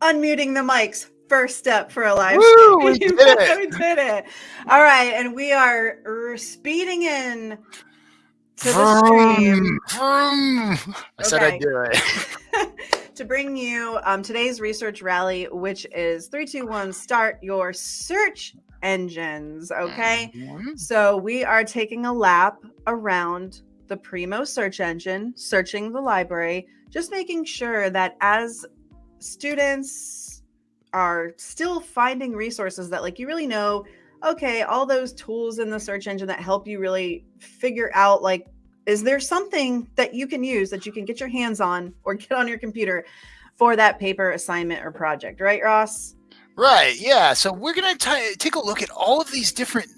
unmuting the mics. First step for a live Woo, we did it. we did it. All right, and we are speeding in to the stream Vroom, vroom. I said Okay. I'd do it. to bring you um, today's research rally, which is three, two, one. Start your search engines. Okay. Mhm. So we are taking a lap around the Primo search engine, searching the library, just making sure that as students are still finding resources that like you really know, okay, all those tools in the search engine that help you really figure out like is there something that you can use that you can get your hands on or get on your computer for that paper assignment or project, right, Ross? Right. Yeah. So we're gonna ti- take a look at all of these different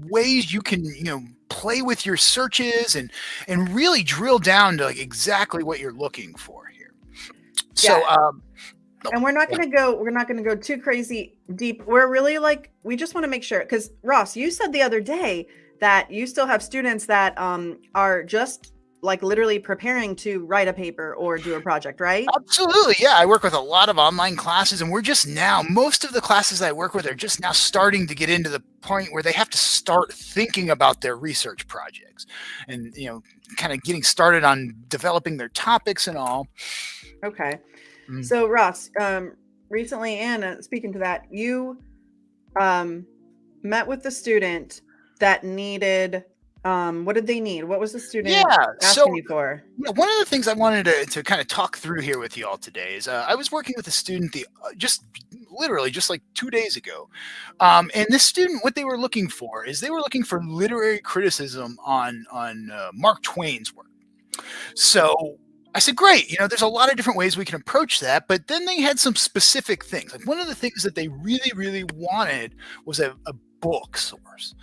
ways you can, you know, play with your searches and and really drill down to like exactly what you're looking for here. So, Yeah. um, and we're not going to go we're not going to go too crazy deep we're really like we just want to make sure because ross you said the other day that you still have students that um are just like literally preparing to write a paper or do a project right Absolutely. Yeah. I work with a lot of online classes, and we're just now, most of the classes I work with are just now starting to get into the point where they have to start thinking about their research projects and, you know, kind of getting started on developing their topics and all. okay Mm. so ross um recently and uh, speaking to that you um met with the student that needed um what did they need what was the student Yeah. asking So, you for Yeah, one of the things I wanted to, to kind of talk through here with you all today is uh, I was working with a student the uh, just literally just like two days ago, um, and this student what they were looking for is they were looking for literary criticism on on uh, Mark Twain's work. So I said, great, you know, there's a lot of different ways we can approach that, but then they had some specific things. Like one of the things that they really really wanted was a, a book source.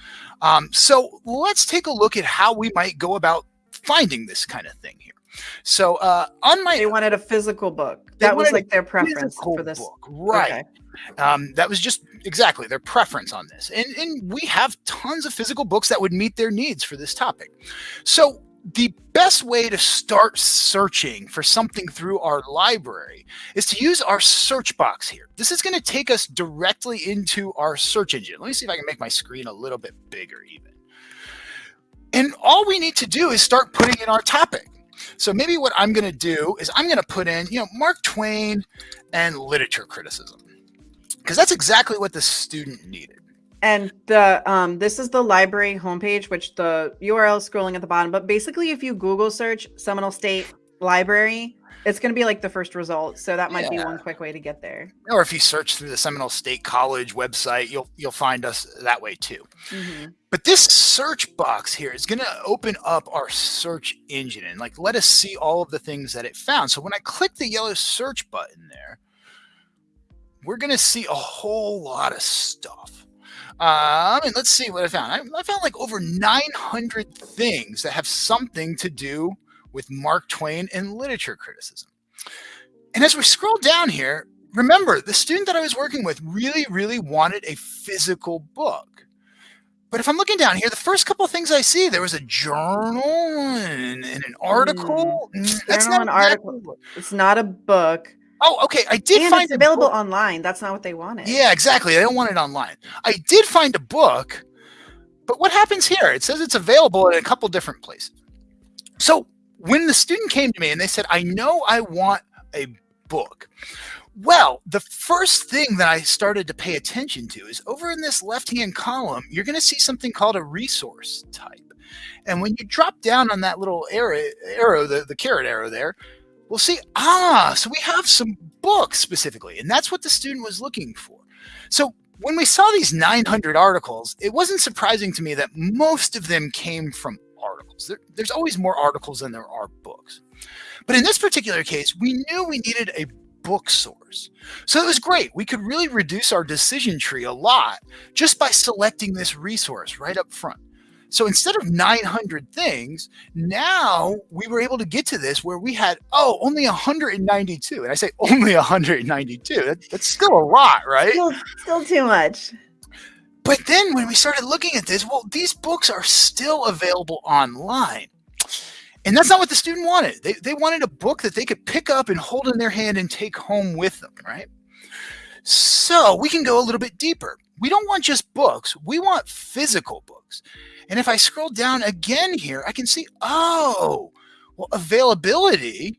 Um, so let's take a look at how we might go about finding this kind of thing here. So uh, on my they wanted a physical book that was like their preference for this book, right? Okay. Um, that was just exactly their preference on this, and and we have tons of physical books that would meet their needs for this topic. So the best way to start searching for something through our library is to use our search box here. This is going to take us directly into our search engine. Let me see if I can make my screen a little bit bigger even. And all we need to do is start putting in our topic. So maybe what I'm going to do is I'm going to put in, you know, Mark Twain and literature criticism. Because that's exactly what the student needed. And the um this is the library homepage, which the URL is scrolling at the bottom. But basically, if you Google search Seminole State Library, it's going to be like the first result. So that might be one quick way to get there. Or if you search through the Seminole State College website, you'll you'll find us that way too. Mhm. But this search box here is going to open up our search engine and like let us see all of the things that it found. So when I click the yellow search button there, we're going to see a whole lot of stuff. Um, and let's see what I found. I, I found like over 900 things that have something to do with Mark Twain and literature criticism. And as we scroll down here, remember the student that I was working with really, really wanted a physical book. But if I'm looking down here, the first couple of things I see, there was a journal and, and an article. Mm, That's Journal not and article. what- It's not a book, Oh, okay. I did and find it's available online. That's not what they wanted. Yeah, exactly. They don't want it online. I did find a book, but what happens here? It says it's available in a couple different places. So when the student came to me and they said, I know I want a book. Well, the first thing that I started to pay attention to is over in this left hand column, you're going to see something called a resource type. And when you drop down on that little arrow, arrow the, the carrot arrow there, we'll see, ah, so we have some books specifically. And that's what the student was looking for. So when we saw these 900 articles, it wasn't surprising to me that most of them came from articles. There, there's always more articles than there are books. But in this particular case, we knew we needed a book source. So it was great. We could really reduce our decision tree a lot just by selecting this resource right up front. So instead of 900 things, now we were able to get to this where we had, oh, only 192. And I say only 192. That, that's still a lot, right? Still, still too much. But then when we started looking at this, well, these books are still available online. And that's not what the student wanted. They, they wanted a book that they could pick up and hold in their hand and take home with them, right? So we can go a little bit deeper. We don't want just books, we want physical books. And if I scroll down again here, I can see, oh, well, availability.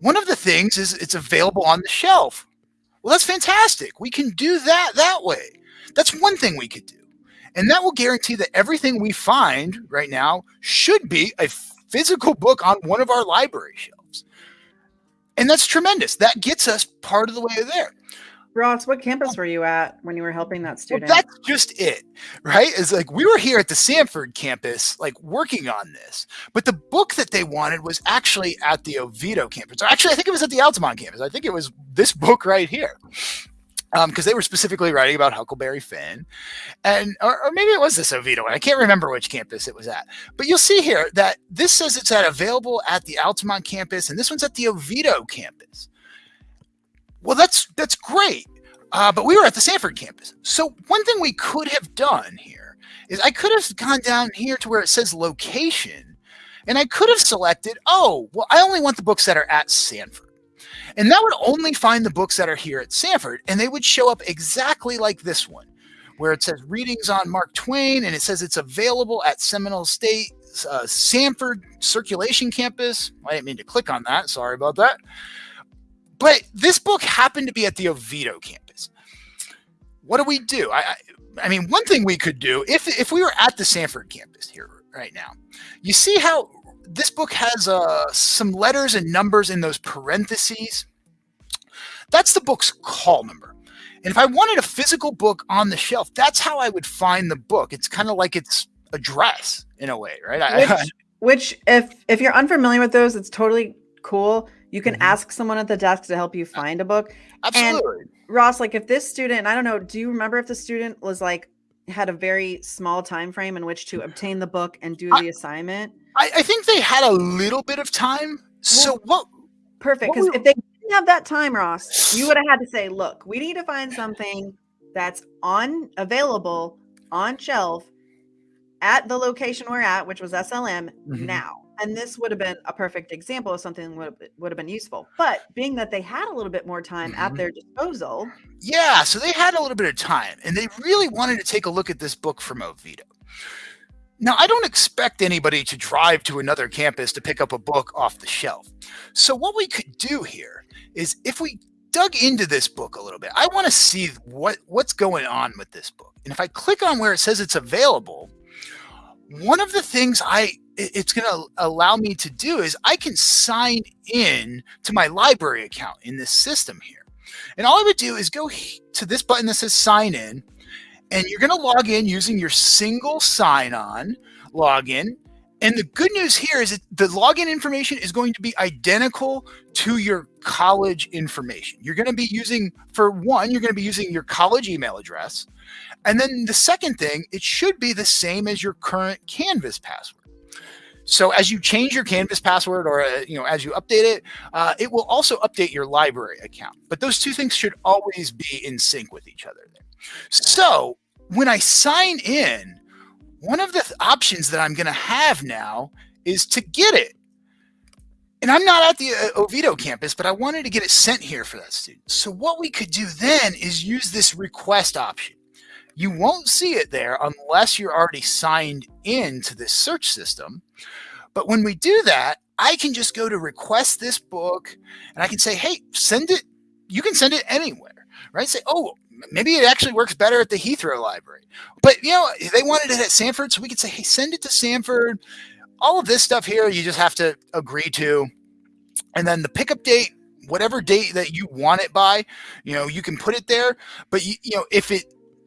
One of the things is it's available on the shelf. Well, that's fantastic. We can do that that way. That's one thing we could do. And that will guarantee that everything we find right now should be a physical book on one of our library shelves. And that's tremendous. That gets us part of the way there. Ross, what campus were you at when you were helping that student? Well, that's just it, right? It's like we were here at the Sanford campus, like working on this, but the book that they wanted was actually at the Oviedo campus. Actually, I think it was at the Altamont campus. I think it was this book right here because um, they were specifically writing about Huckleberry Finn, and or, or, maybe it was this Oviedo one. I can't remember which campus it was at. But you'll see here that this says it's at available at the Altamont campus, and this one's at the Oviedo campus. Well, that's that's great, uh, but we were at the Sanford campus. So one thing we could have done here is I could have gone down here to where it says location, and I could have selected, oh, well, I only want the books that are at Sanford. And that would only find the books that are here at Sanford, and they would show up exactly like this one, where it says readings on Mark Twain, and it says it's available at Seminole State uh, Sanford Circulation Campus. I didn't mean to click on that. Sorry about that. But this book happened to be at the Oviedo campus. What do we do? I, I, I mean, one thing we could do if if we were at the Sanford campus here right now, you see how this book has uh, some letters and numbers in those parentheses. That's the book's call number. And if I wanted a physical book on the shelf, that's how I would find the book. It's kind of like its address in a way, right? Which, I, which, if if you're unfamiliar with those, it's totally cool. You can mm-hmm. ask someone at the desk to help you find a book. Absolutely. And Ross, like if this student, I don't know, do you remember if the student was like had a very small time frame in which to obtain the book and do I, the assignment? I, I, think they had a little bit of time. So well, what? Perfect. Because if they didn't have that time, Ross, you would have had to say, "Look, we need to find something that's on available on shelf at the location we're at, which was SLM mm-hmm. now." And this would have been a perfect example of something would have, would have been useful. But being that they had a little bit more time mm-hmm. at their disposal. Yeah, so they had a little bit of time and they really wanted to take a look at this book from Oviedo. Now, I don't expect anybody to drive to another campus to pick up a book off the shelf. So, what we could do here is if we dug into this book a little bit, I want to see what, what's going on with this book. And if I click on where it says it's available, one of the things I it's going to allow me to do is I can sign in to my library account in this system here. And all I would do is go to this button that says sign in, and you're going to log in using your single sign on login. And the good news here is that the login information is going to be identical to your college information. You're going to be using, for one, you're going to be using your college email address. And then the second thing, it should be the same as your current Canvas password. So as you change your Canvas password or, uh, you know, as you update it, uh, it will also update your library account. But those two things should always be in sync with each other. There. So when I sign in, one of the th options that I'm going to have now is to get it. And I'm not at the uh, Oviedo campus, but I wanted to get it sent here for that student. So what we could do then is use this request option. You won't see it there unless you're already signed in to this search system. But when we do that, I can just go to request this book and I can say, hey, send it. You can send it anywhere, right? Say, oh, maybe it actually works better at the Heathrow Library. But, you know, they wanted it at Sanford. So we could say, hey, send it to Sanford. All of this stuff here, you just have to agree to. And then the pickup date, whatever date that you want it by, you know, you can put it there. But, you, you know, if it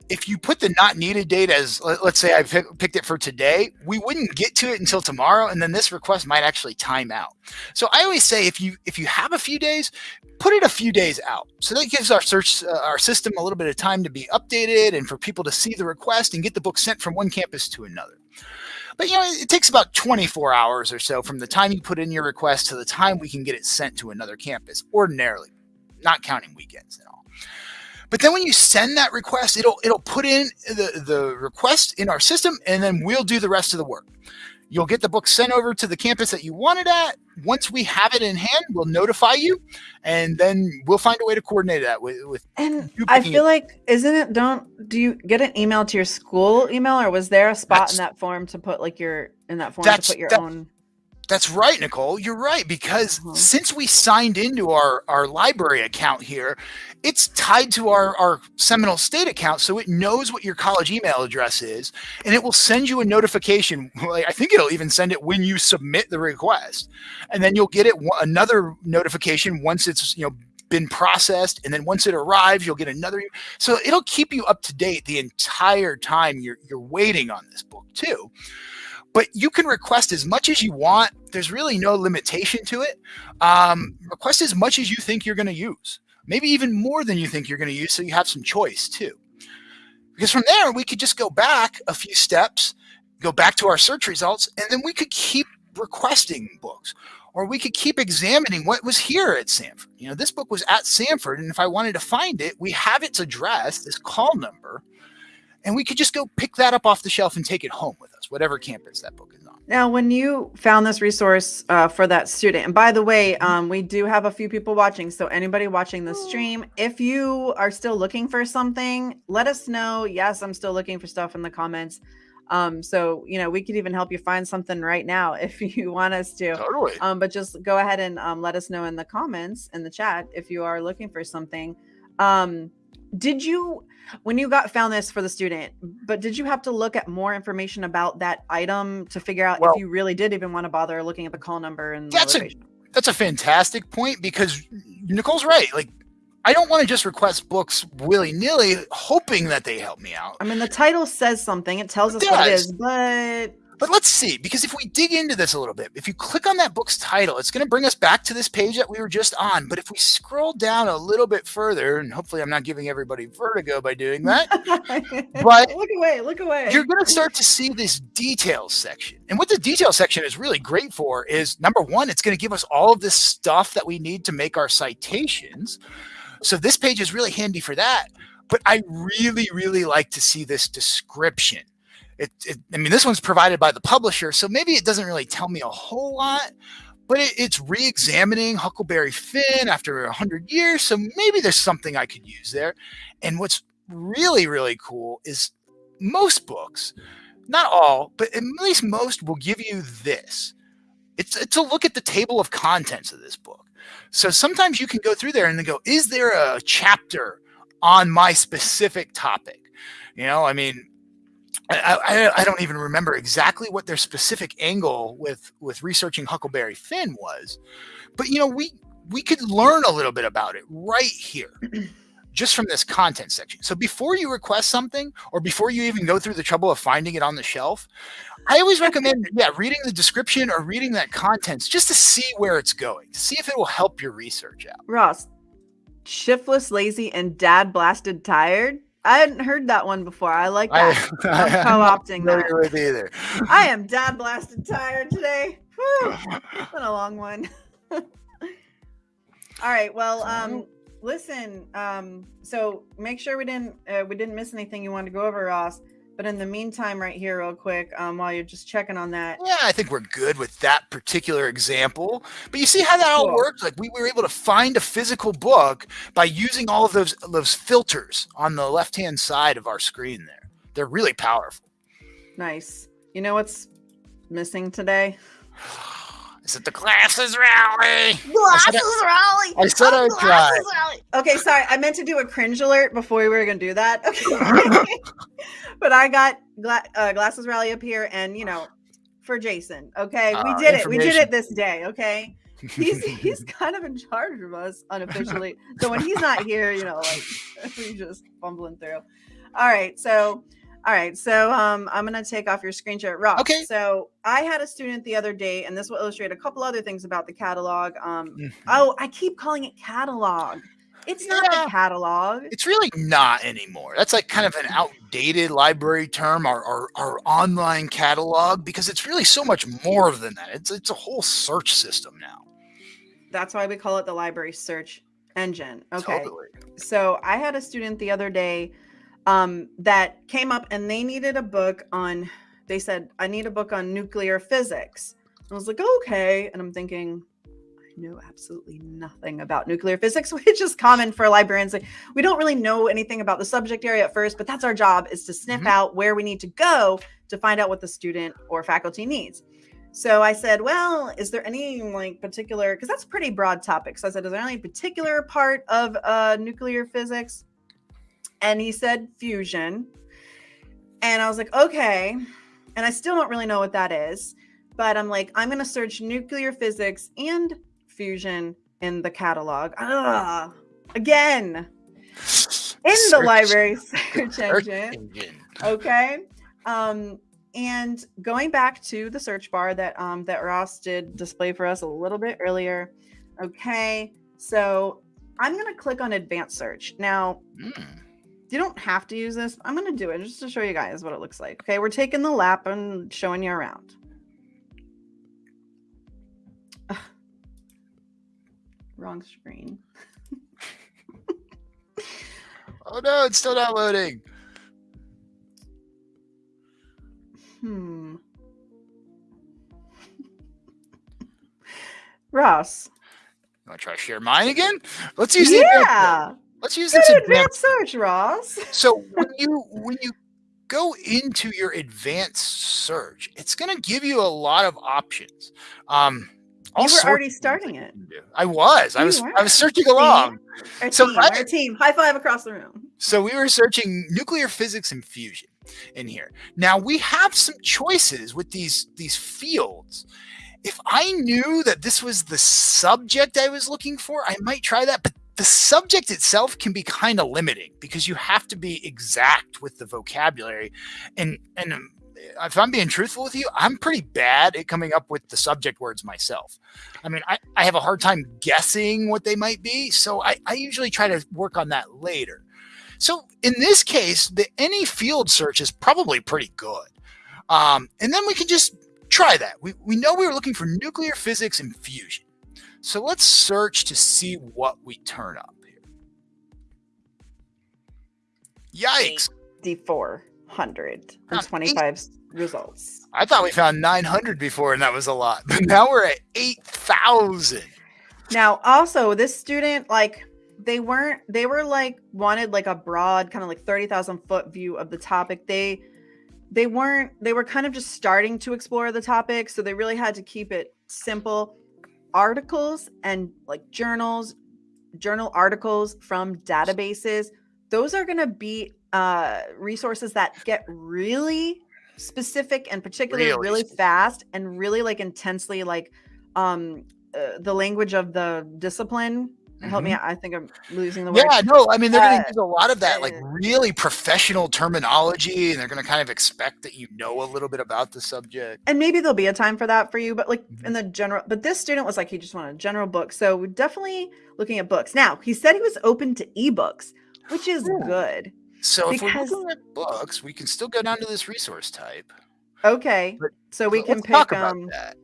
if you put the not needed date as let's say I picked it for today, we wouldn't get to it until tomorrow, and then this request might actually time out. So I always say if you if you have a few days, put it a few days out. So that gives our search uh, our system a little bit of time to be updated and for people to see the request and get the book sent from one campus to another. But you know, it takes about 24 hours or so from the time you put in your request to the time we can get it sent to another campus ordinarily, not counting weekends. But then when you send that request, it'll it'll put in the, the request in our system and then we'll do the rest of the work. You'll get the book sent over to the campus that you want it at. Once we have it in hand, we'll notify you, and then we'll find a way to coordinate that with. with and I feel it. like, isn't it? Don't do you get an email to your school email, or was there a spot that's, in that form to put like your in that form to put your that, own? That's right, Nicole. You're right because uh-huh. since we signed into our our library account here, it's tied to our our Seminole State account, so it knows what your college email address is, and it will send you a notification. I think it'll even send it when you submit the request, and then you'll get it another notification once it's you know been processed and then once it arrives you'll get another so it'll keep you up to date the entire time you're you're waiting on this book too but you can request as much as you want. There's really no limitation to it. Um, request as much as you think you're going to use, maybe even more than you think you're going to use, so you have some choice too. Because from there, we could just go back a few steps, go back to our search results, and then we could keep requesting books or we could keep examining what was here at Sanford. You know, this book was at Sanford, and if I wanted to find it, we have its address, this call number, and we could just go pick that up off the shelf and take it home with us, whatever campus that book is on. Now, when you found this resource uh, for that student, and by the way, mm-hmm. um, we do have a few people watching. So, anybody watching the stream, if you are still looking for something, let us know. Yes, I'm still looking for stuff in the comments. Um, so you know, we could even help you find something right now if you want us to. Totally. Um, but just go ahead and um, let us know in the comments in the chat if you are looking for something. Um, did you when you got found this for the student but did you have to look at more information about that item to figure out well, if you really did even want to bother looking at the call number and that's a that's a fantastic point because nicole's right like i don't want to just request books willy-nilly hoping that they help me out. I mean the title says something it tells us it what it is but but let's see, because if we dig into this a little bit, if you click on that book's title, it's going to bring us back to this page that we were just on. But if we scroll down a little bit further, and hopefully I'm not giving everybody vertigo by doing that, but look away, look away. You're going to start to see this details section. And what the details section is really great for is number one, it's going to give us all of this stuff that we need to make our citations. So this page is really handy for that. But I really, really like to see this description it, it, I mean, this one's provided by the publisher, so maybe it doesn't really tell me a whole lot, but it, it's re-examining Huckleberry Finn after hundred years, so maybe there's something I could use there. And what's really, really cool is most books, not all, but at least most will give you this. It's, it's a look at the table of contents of this book. So sometimes you can go through there and then go, is there a chapter on my specific topic? You know, I mean, I, I, I, don't even remember exactly what their specific angle with with researching Huckleberry Finn was, but you know we we could learn a little bit about it right here, just from this content section. So before you request something, or before you even go through the trouble of finding it on the shelf, I always recommend yeah reading the description or reading that contents just to see where it's going, to see if it will help your research out. Ross, shiftless, lazy, and dad blasted tired I hadn't heard that one before. I like that. I, am co-opting that. With either. I am dad blasted tired today. Whew. It's been a long one. All right. Well, um, listen. Um, so make sure we didn't uh, we didn't miss anything you wanted to go over, Ross. But in the meantime, right here, real quick, um, while you're just checking on that. Yeah, I think we're good with that particular example. But you see how that all works? Like we were able to find a physical book by using all of those those filters on the left hand side of our screen there. They're really powerful. Nice. You know what's missing today? Is it the glasses rally? Glasses I rally. I said oh, I'd try. Okay, sorry. I meant to do a cringe alert before we were going to do that. Okay. but I got gla- uh, glasses rally up here, and you know, for Jason. Okay, uh, we did it. We did it this day. Okay. he's he's kind of in charge of us unofficially. So when he's not here, you know, like we just fumbling through. All right, so all right, so um, I'm gonna take off your screen share. Rob. Okay. So I had a student the other day, and this will illustrate a couple other things about the catalog. Um, mm-hmm. oh, I keep calling it catalog. It's not yeah, the catalog. It's really not anymore. That's like kind of an outdated library term, our, our, our online catalog, because it's really so much more than that. It's it's a whole search system now. That's why we call it the library search engine. Okay. Totally. So I had a student the other day um, that came up and they needed a book on they said, I need a book on nuclear physics. I was like, okay. And I'm thinking, I know absolutely nothing about nuclear physics, which is common for librarians. Like, we don't really know anything about the subject area at first, but that's our job is to sniff Mhm. out where we need to go to find out what the student or faculty needs. So I said, well, is there any like particular, because that's a pretty broad topic. So I said, is there any particular part of uh, nuclear physics? And he said fusion. And I was like, okay. And I still don't really know what that is. But I'm like, I'm going to search nuclear physics and fusion in the catalog. Ah, again, in the library search search engine engine. okay um and going back to the search bar that um that ross did display for us a little bit earlier okay so i'm going to click on advanced search now Mm. You don't have to use this i'm going to do it just to show you guys what it looks like okay we're taking the lap and showing you around Ugh. wrong screen Oh no, it's still not loading. hmm ross You want to try share mine again? Let's use the yeah Let's use this advanced search ross So when you when you go into your advanced search, it's going to give you a lot of options. Um, You were already starting it. you. I was. I was. were. I was searching along. Our So team, I- our team. High five across the room. So we were searching nuclear physics and fusion in here. Now we have some choices with these these fields. If I knew that this was the subject I was looking for, I might try that. But the subject itself can be kind of limiting because you have to be exact with the vocabulary. And and um, if I'm being truthful with you, I'm pretty bad at coming up with the subject words myself. I mean, I, I have a hard time guessing what they might be. So I, I usually try to work on that later. So in this case, the any field search is probably pretty good. Um, and then we can just try that. We, we know we were looking for nuclear physics and fusion. So let's search to see what we turn up here. Yikes. D four hundred Huh, and twenty five results. I thought we found 900 before and that was a lot. But now we're at 8,000. Now, also, this student, like, they weren't, they were like, wanted like a broad, kind of like 30,000 foot view of the topic. They, they weren't, they were kind of just starting to explore the topic. So they really had to keep it simple. Articles and like journals, journal articles from databases, those are going to be uh, resources that get really specific and particularly Really really, fast and really like intensely like um uh, the language of the discipline help me out i think i'm losing the word Yeah, no, I mean, they're going Uh, to use a lot of that, like uh, really professional terminology, and they're going to kind of expect that you know a little bit about the subject. and maybe there'll be a time for that for you but like Mhm. in the general but this student was like he just wanted a general book so we're definitely looking at books now he said he was open to ebooks which is Ooh. good So if Because- we're looking at books, we can still go down to this resource type. okay But so we can pick talk about um that.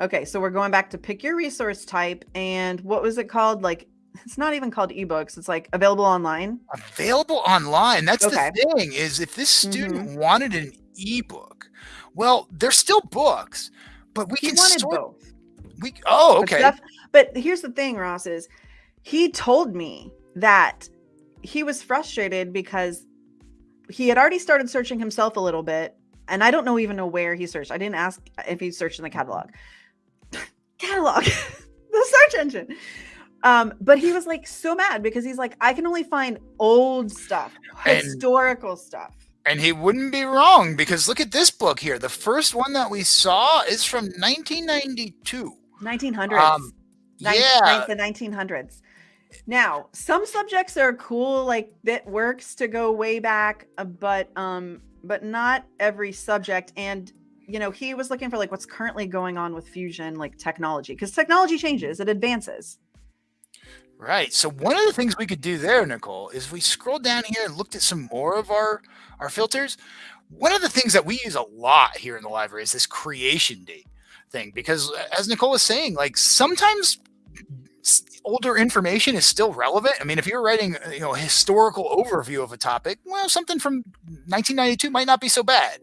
Okay so we're going back to pick your resource type and what was it called like it's not even called ebooks it's like available online Available online. That's Okay. the thing is if this student Mm-hmm. wanted an ebook, well, they're still books, but we he can wanted sort. both We oh But okay. def- But here's the thing, Ross is he told me that he was frustrated because he had already started searching himself a little bit, and I don't know even know where he searched. I didn't ask if he searched in the catalog. Catalog, the search engine. Um, but he was like so mad because he's like, I can only find old stuff, And- historical stuff. And he wouldn't be wrong because look at this book here. The first one that we saw is from 1992. 1900s. Um, yeah, the 1900s. Now, some subjects are cool, like that works to go way back, uh, but um, but not every subject. And you know, he was looking for like what's currently going on with fusion, like technology, because technology changes, it advances. Right. So one of the things we could do there, Nicole, is we scrolled down here and looked at some more of our our filters. One of the things that we use a lot here in the library is this creation date thing because uh, as Nicole was saying, like sometimes older information is still relevant. I mean, if you're writing, you know, a historical overview of a topic, well, something from 1992 might not be so bad.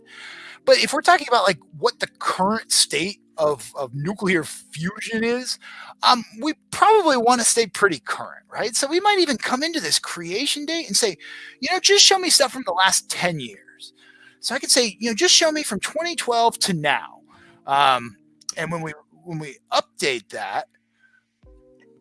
But if we're talking about like what the current state of, of nuclear fusion is, um, we probably want to stay pretty current, right? So we might even come into this creation date and say, you know, just show me stuff from the last 10 years. So I could say, you know, just show me from 2012 to now. Um, and when we when we update that,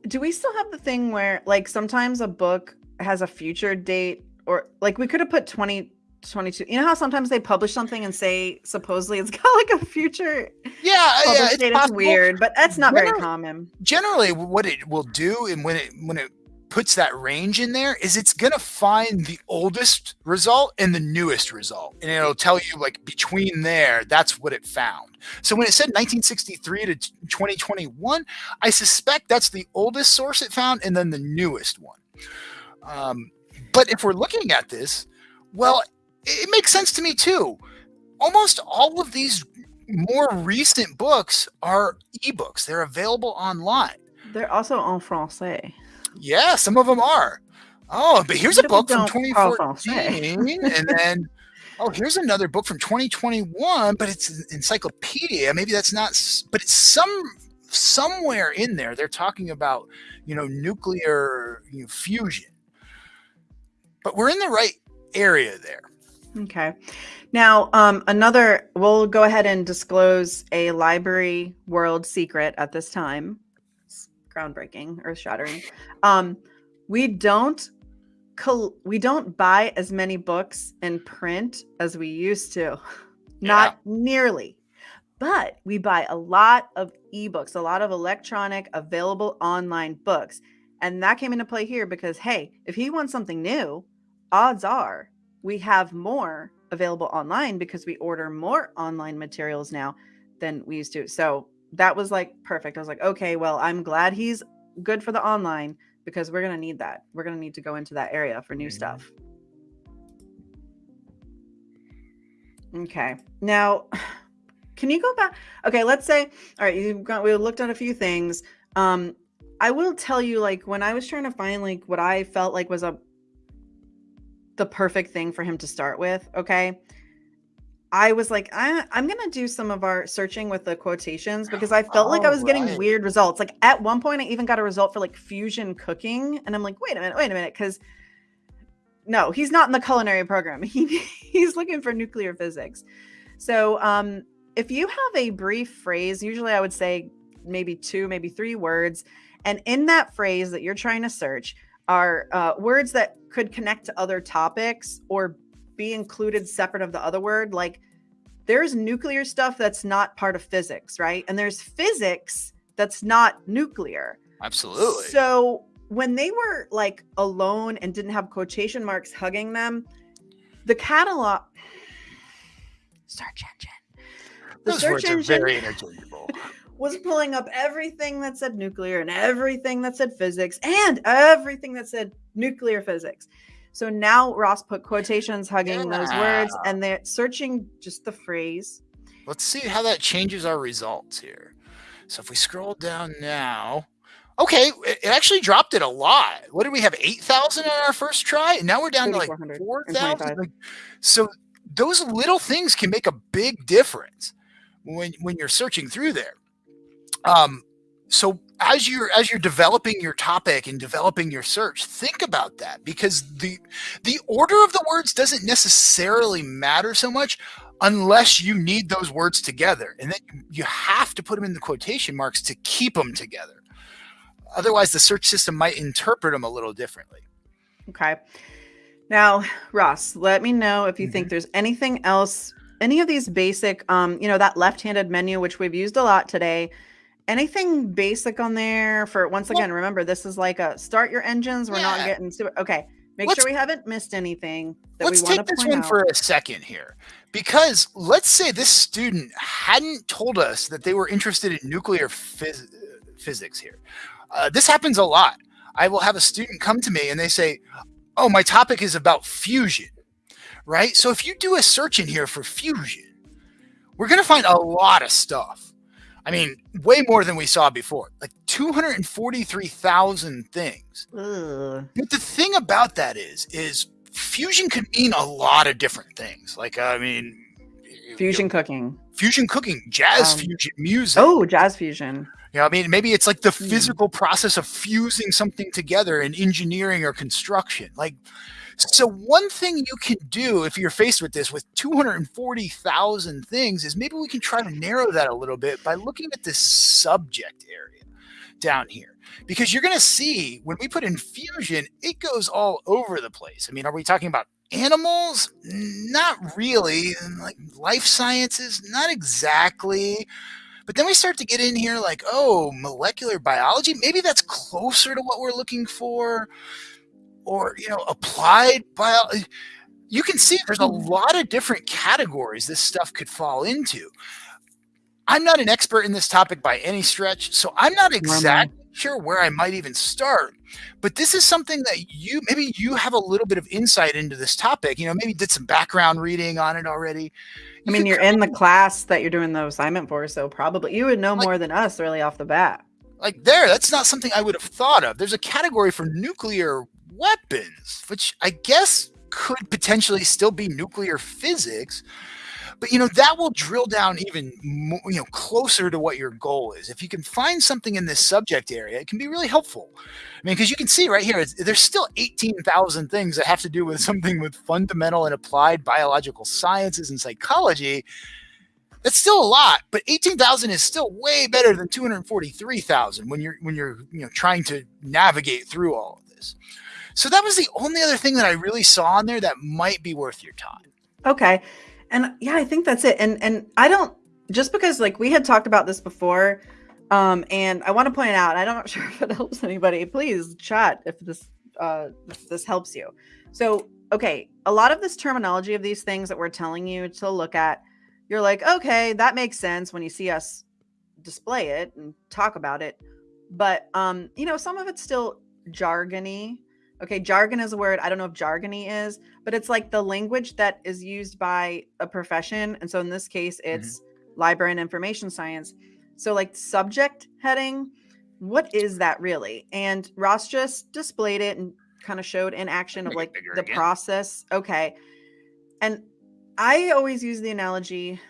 do we still have the thing where like sometimes a book has a future date or like we could have put 20 22 you know how sometimes they publish something and say supposedly it's got like a future yeah yeah it's, it's weird but that's not generally, very common. generally what it will do and when it when it puts that range in there is it's going to find the oldest result and the newest result and it'll tell you like between there that's what it found. So when it said 1963 to 2021 i suspect that's the oldest source it found and then the newest one. Um, but if we're looking at this well it makes sense to me too almost all of these more recent books are ebooks they're available online they're also en français yeah, some of them are. Oh, but here's a book from 2014, and then oh, here's another book from 2021, but it's an encyclopedia. Maybe that's not, but it's some somewhere in there. They're talking about you know nuclear you know, fusion, but we're in the right area there. Okay. Now, um, another, we'll go ahead and disclose a library world secret at this time groundbreaking, earth shattering. Um, we don't we don't buy as many books in print as we used to. Not yeah. nearly. But we buy a lot of ebooks, a lot of electronic available online books. And that came into play here because hey, if he wants something new, odds are we have more available online because we order more online materials now than we used to. So that was like perfect. I was like, okay, well, I'm glad he's good for the online because we're going to need that. We're going to need to go into that area for new mm-hmm. stuff. Okay. Now, can you go back? Okay, let's say, all right, you've got, we looked at a few things. Um, I will tell you, like, when I was trying to find, like, what I felt like was a, the perfect thing for him to start with. Okay. I was like, I, am going to do some of our searching with the quotations because I felt like I was right. getting weird results. Like at one point, I even got a result for like fusion cooking. And I'm like, wait a minute, wait a minute. Cause no, he's not in the culinary program. He, he's looking for nuclear physics. So um, if you have a brief phrase, usually I would say maybe two, maybe three words. And in that phrase that you're trying to search are uh, words that could connect to other topics or be included separate of the other word. Like there's nuclear stuff that's not part of physics, right? And there's physics that's not nuclear. Absolutely. So when they were like alone and didn't have quotation marks hugging them, the catalog search engine. The Those search engine very interchangeable. was pulling up everything that said nuclear and everything that said physics and everything that said nuclear physics. So now Ross put quotations hugging yeah. those words and they're searching just the phrase. Let's see how that changes our results here. So if we scroll down now, okay, it actually dropped it a lot. What did we have? 8,000 on our first try? And now we're down to like 4,000. so those little things can make a big difference when, when you're searching through there. Um, so as you're as you're developing your topic and developing your search think about that because the the order of the words doesn't necessarily matter so much unless you need those words together. And then you have to put them in the quotation marks to keep them together. Otherwise the search system might interpret them a little differently. Okay. Now ross let me know if you mm-hmm. think there's anything else any of these basic um you know that left-handed menu which we've used a lot today anything basic on there for once again well, remember this is like a start your engines we're yeah. not getting to okay make let's, sure we haven't missed anything that let's take this one out. for a second here because let's say this student hadn't told us that they were interested in nuclear phys- physics here uh, this happens a lot i will have a student come to me and they say oh my topic is about fusion right so if you do a search in here for fusion we're going to find a lot of stuff I mean, way more than we saw before. Like 243,000 things. Ugh. But the thing about that is, is fusion could mean a lot of different things. Like, I mean, Fusion you know, cooking. fusion cooking, jazz Um, fusion, music. Oh, jazz fusion. You know, I mean, maybe it's like the Hmm. physical process of fusing something together in engineering or construction. Like, so one thing you can do if you're faced with this with 240,000 things is maybe we can try to narrow that a little bit by looking at this subject area down here. Because you're going to see when we put in fusion, it goes all over the place. I mean, are we talking about animals? Not really. Like life sciences? Not exactly. But then we start to get in here like, oh, molecular biology. Maybe that's closer to what we're looking for. Or, you know, applied biology. You can see there's a hmm. lot of different categories this stuff could fall into. I'm not an expert in this topic by any stretch, so I'm not exactly sure where I might even start. But this is something that you maybe you have a little bit of insight into this topic. You know, maybe did some background reading on it already. I mean, you're in the class that you're doing the assignment for, so probably you would know Like- more than us really off the bat. like there that's not something i would have thought of there's a category for nuclear weapons which i guess could potentially still be nuclear physics but you know that will drill down even more, you know closer to what your goal is. If you can find something in this subject area it can be really helpful. I mean because you can see right here there's still 18000 things that have to do with something with fundamental and applied biological sciences and psychology. That's still a lot, but 18,000 is still way better than 243,000 when you're when you're you know trying to navigate through all of this. So that was the only other thing that I really saw on there that might be worth your time. Okay. And yeah, I think that's it. And and I don't just because like we had talked about this before, um, and I want to point out, I'm not sure if it helps anybody. Please chat if this uh if this helps you. So okay, a lot of this terminology of these things that we're telling you to look at, you're like, okay, that makes sense when you see us display it and talk about it. But um, you know, some of it's still jargony. Okay, jargon is a word. I don't know if jargony is, but it's like the language that is used by a profession. And so in this case, it's library and information science. So like subject heading, what is that really? And Ross just displayed it and kind of showed in action of like the again. process. Okay. And I always use the analogy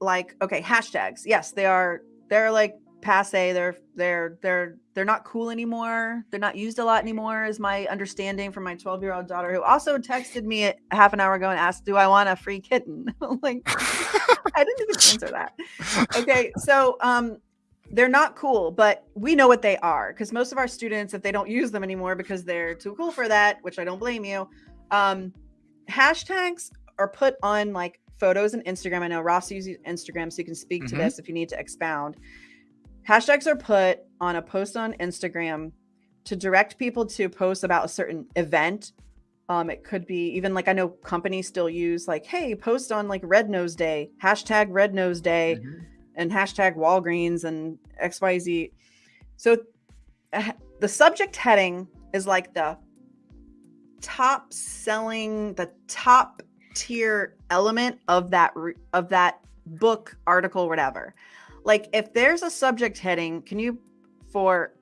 like, okay, hashtags. Yes, they are they're like passe. They're they're they're they're not cool anymore. They're not used a lot anymore, is my understanding from my 12 year old daughter who also texted me half an hour ago and asked, Do I want a free kitten? like I didn't even answer that. Okay, so um they're not cool, but we know what they are because most of our students, if they don't use them anymore because they're too cool for that, which I don't blame you, um, hashtags are put on like photos and Instagram. I know Ross uses Instagram, so you can speak to Mhm. this if you need to expound. Hashtags are put on a post on Instagram to direct people to post about a certain event. Um, it could be even like I know companies still use like, hey, post on like Red Nose Day, hashtag Red Nose Day and hashtag Walgreens and XYZ. So uh, the subject heading is like the top selling, the top tier element of that of that book, article, whatever. Like if there's a subject heading, can you for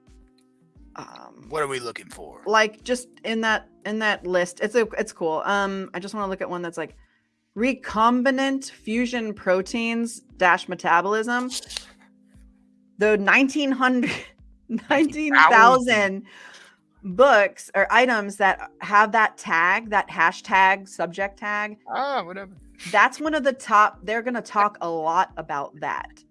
um What are we looking for? like just in that in that list it's a it's cool um i just want to look at one that's like recombinant fusion proteins dash metabolism the 1900 19,000 books or items that have that tag that hashtag subject tag Ah, whatever. that's one of the top they're going to talk a lot about that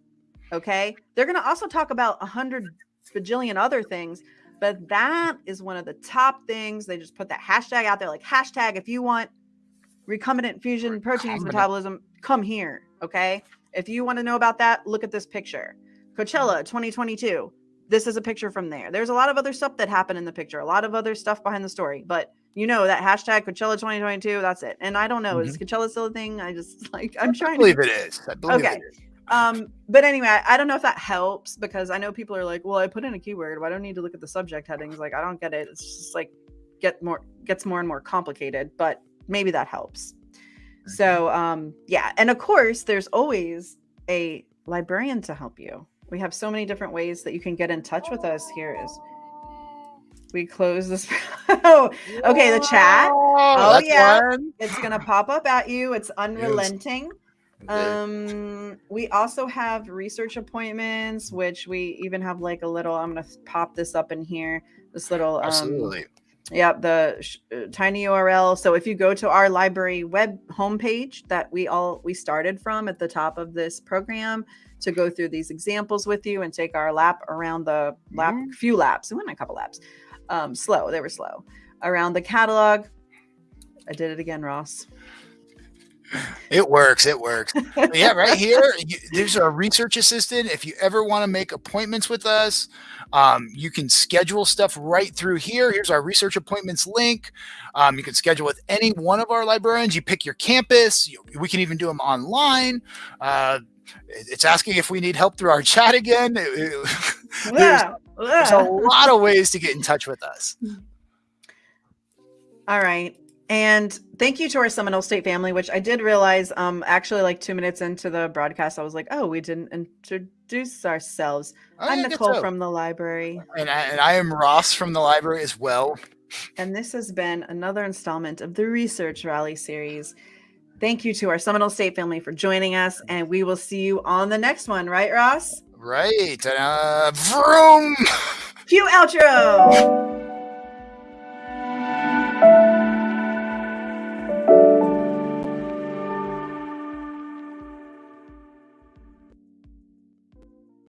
okay? They're going to also talk about a hundred bajillion other things but that is one of the top things. They just put that hashtag out there like hashtag if you want recombinant fusion proteins metabolism come here okay? If you want to know about that look at this picture. Coachella 2022 this is a picture from there. There's a lot of other stuff that happened in the picture a lot of other stuff behind the story but you know that hashtag coachella 2022 that's it. And i don't know is mm-hmm. coachella still a thing? I just like i'm I trying to believe it is. I believe Okay. it is. Um, but anyway, I, I don't know if that helps because I know people are like, well, I put in a keyword, but I don't need to look at the subject headings. Like, I don't get it. It's just like get more gets more and more complicated, but maybe that helps. So um yeah, and of course there's always a librarian to help you. we have so many different ways that you can get in touch with us. Here is we close this. oh, okay. The chat. Oh, yeah. One. It's going to pop up at you. It's unrelenting. Um, we also have research appointments, which we even have like a little. I'm going to pop this up in here. This little. Um, Absolutely. Yeah, the uh, tiny URL. So if you go to our library web homepage that we all we started from at the top of this program to go through these examples with you and take our lap around the lap mm-hmm. few laps. We went a couple laps um, slow. They were slow around the catalog. I did it again, Ross. It works. It works. yeah, right here. You, there's a research assistant. If you ever want to make appointments with us, um, you can schedule stuff right through here. Here's our research appointments link. Um, you can schedule with any one of our librarians. You pick your campus. You, we can even do them online. Uh, it's asking if we need help through our chat again. yeah. There's a lot of ways to get in touch with us. All right. And thank you to our Seminole State family, which I did realize um actually like two minutes into the broadcast, I was like, oh, we didn't introduce ourselves. Oh, I'm Nicole so. from the library. And I, and I am Ross from the library as well. And this has been another installment of the Research Rally series. Thank you to our Seminole State family for joining us, and we will see you on the next one, right, Ross? Right. Uh, vroom. Cue outro.